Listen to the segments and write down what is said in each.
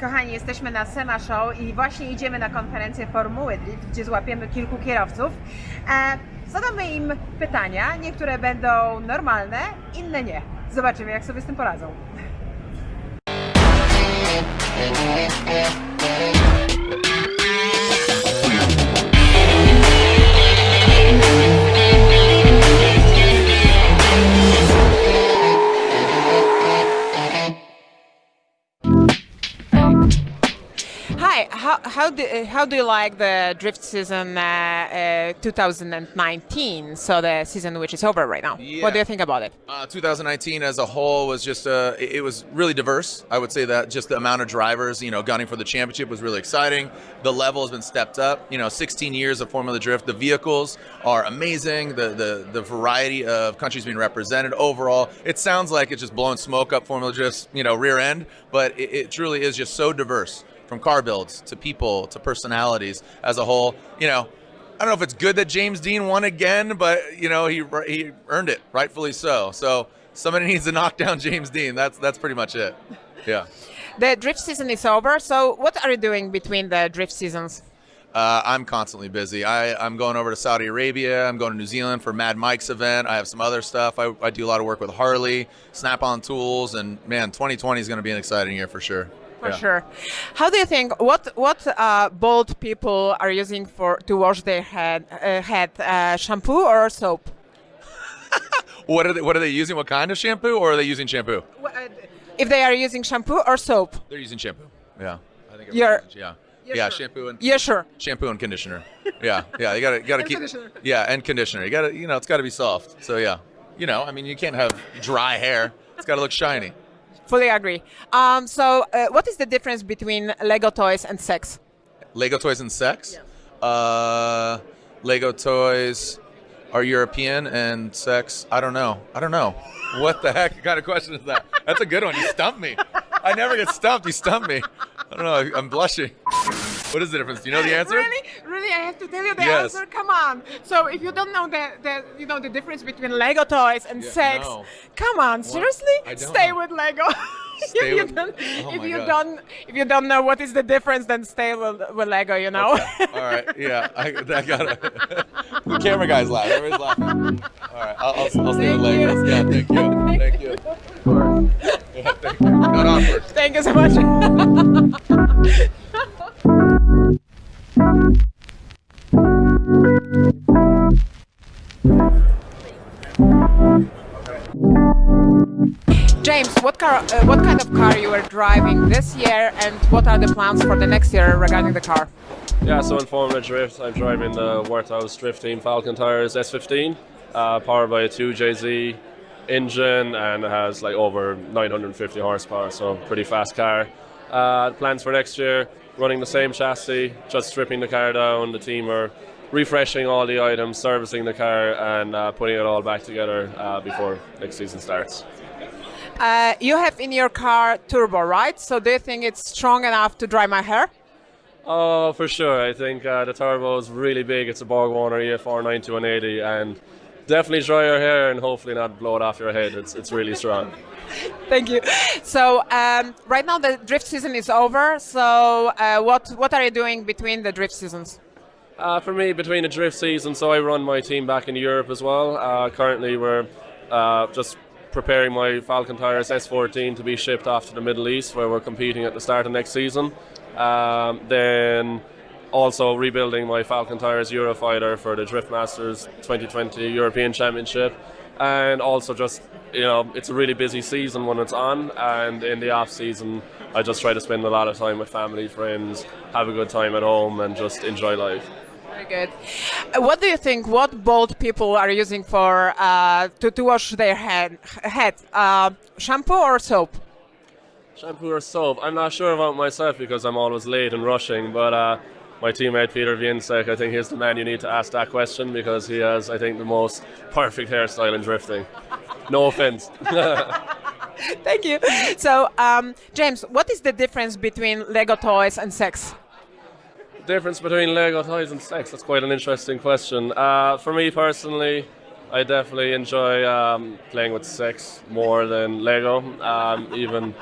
Kochani, jesteśmy na SEMA Show i właśnie idziemy na konferencję Formuły Drift, gdzie złapiemy kilku kierowców. E, zadamy im pytania, niektóre będą normalne, inne nie. Zobaczymy, jak sobie z tym poradzą. Hi, how, how, do, uh, how do you like the drift season uh, uh, 2019? So the season which is over right now. Yeah. What do you think about it? Uh, 2019 as a whole was just uh, it it was really diverse. I would say that just the amount of drivers, you know, gunning for the championship was really exciting. The level has been stepped up. You know, 16 years of Formula Drift. The vehicles are amazing. The the the variety of countries being represented overall. It sounds like it's just blowing smoke up Formula Drift's you know rear end, but it, it truly is just so diverse from car builds to people to personalities as a whole. You know, I don't know if it's good that James Deane won again, but you know he he earned it, rightfully so. So somebody needs to knock down James Deane. That's that's pretty much it. Yeah. The drift season is over. So what are you doing between the drift seasons? Uh, I'm constantly busy. I, I'm going over to Saudi Arabia. I'm going to New Zealand for Mad Mike's event. I have some other stuff. I, I do a lot of work with Harley, Snap on Tools, and man, 2020 is going to be an exciting year for sure. For Yeah. sure. How do you think what what uh, bold people are using for to wash their head uh, head uh, shampoo or soap? What are they? What are they using? What kind of shampoo, or are they using shampoo? If they are using shampoo or soap? They're using shampoo. Yeah. I think You're- yeah. yeah, sure? shampoo and Yeah, sure. shampoo and conditioner. Yeah, yeah. You gotta, gotta keep. conditioner. Yeah, and conditioner. You gotta, you know, it's gotta be soft. So yeah, you know, I mean, you can't have dry hair. It's gotta look shiny. Fully agree. Um, so, uh, what is the difference between Lego toys and sex? Lego toys and sex. Uh, Lego toys are European and sex. I don't know. I don't know. What the heck kind of question is that? That's a good one. You stumped me. I never get stumped. You stumped me. I don't know. I'm blushing. What is the difference? Do you know the answer? Really, really, I have to tell you the Yes. answer. Come on. So, if you don't know the, the you know the difference between Lego toys and Yeah, sex, no. come on, seriously, stay know. with Lego. Stay if you with- don't, oh if you God. don't, if you don't know what is the difference, then stay with, with Lego. You know. All right. Yeah. I, I got it. the camera guy's laughing. Everybody's laughing. All right. I'll, I'll, I'll stay with Lego. Yeah. Thank you. Thank you. Of course. Yeah, thank you. Not awkward. Thank you so much. James, what car? Uh, what kind of car you are driving this year, and what are the plans for the next year regarding the car? Yeah, so in Formula Drift, I'm driving the Worthouse Drift Team Falcon Tires S15, uh, powered by a 2JZ engine, and it has like over 950 horsepower, so pretty fast car. Uh, plans for next year, running the same chassis, just stripping the car down. The team are refreshing all the items, servicing the car, and uh, putting it all back together uh, before next season starts. Uh, you have in your car turbo, right? So do you think it's strong enough to dry my hair? Oh, for sure. I think uh, the turbo is really big. It's a Borg Warner EFR 9180 and definitely dry your hair and hopefully not blow it off your head. It's, it's really strong. Thank you. So um, right now the drift season is over. So uh, what what are you doing between the drift seasons? Uh, for me, between the drift season, so I run my team back in Europe as well. Uh, currently, we're uh, just preparing my Falcon Tires S14 to be shipped off to the Middle East, where we're competing at the start of next season. Um, then also rebuilding my Falcon Tires Eurofighter for the Drift Masters 2020 European Championship. And also just, you know, it's a really busy season when it's on, and in the off season, I just try to spend a lot of time with family, friends, have a good time at home, and just enjoy life. Good. What do you think? What bold people are using for uh, to, to wash their head? Head uh, shampoo or soap? Shampoo or soap? I'm not sure about myself because I'm always late and rushing, but uh, my teammate Peter Więcek, I think he's the man you need to ask that question because he has, I think, the most perfect hairstyle in drifting. No offense. Thank you. So um, James, what is the difference between Lego toys and sex? Difference between Lego toys and sex? That's quite an interesting question. Uh, for me personally, I definitely enjoy um, playing with sex more than Lego. Um, even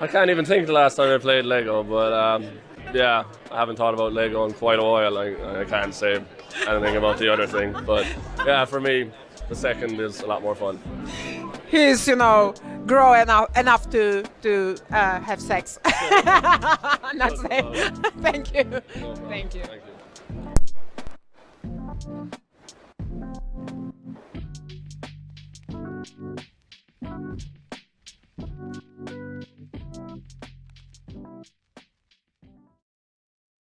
I can't even think the last time I played Lego, but um, yeah, I haven't thought about Lego in quite a while. I, I can't say anything about the other thing, but yeah, for me, the second is a lot more fun. He's, you know, grow enough enough to to uh, have sex. Just say. about. Thank you. No problem. Thank you. Thank you.